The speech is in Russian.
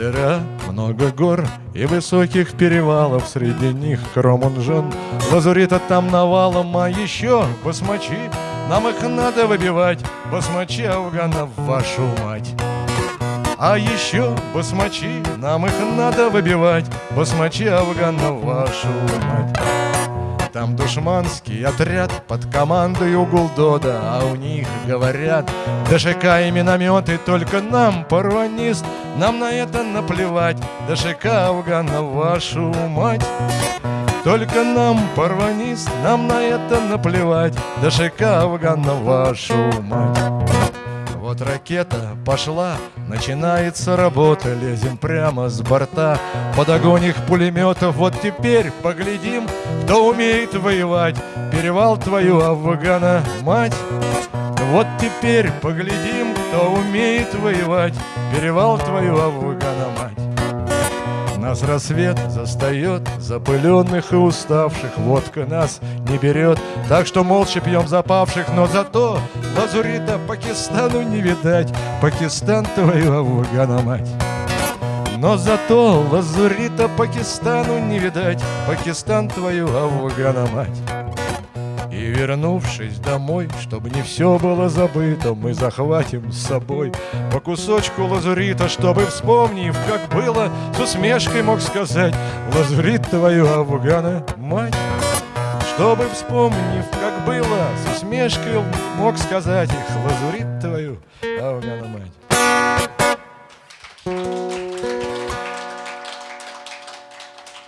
Ага, много гор и высоких перевалов Среди них Кромунжон. Лазурита там навалом, а еще басмачи. Нам их надо выбивать, басмачи Афганов, вашу мать. А еще басмачи, нам их надо выбивать Басмачи Афганов, вашу мать там душманский отряд под командой Гулдода А у них говорят ДШК и минометы Только нам, парванист, нам на это наплевать ДШК Афгана, вашу мать только нам, парванист, нам на это наплевать ДШК Афгана, вашу мать вот ракета пошла, начинается работа Лезем прямо с борта. Под огонь их пулеметов Вот теперь поглядим, кто умеет воевать. Перевал твою, Афгана, мать. Вот теперь поглядим, кто умеет воевать. Перевал твою, Афгана, мать нас рассвет застает, запыленных и уставших Водка нас не берет, так что молча пьем запавших Но зато лазурита Пакистану не видать. Пакистан твою Афгана мать. Но зато лазурита Пакистану не видать. Пакистан твою Афгана мать и вернувшись домой, чтобы не все было забыто, Мы захватим с собой по кусочку лазурита, Чтобы, вспомнив, как было, с усмешкой мог сказать Лазурит твою, Афгана, мать! Чтобы, вспомнив, как было, с усмешкой мог сказать их Лазурит твою, Афгана, мать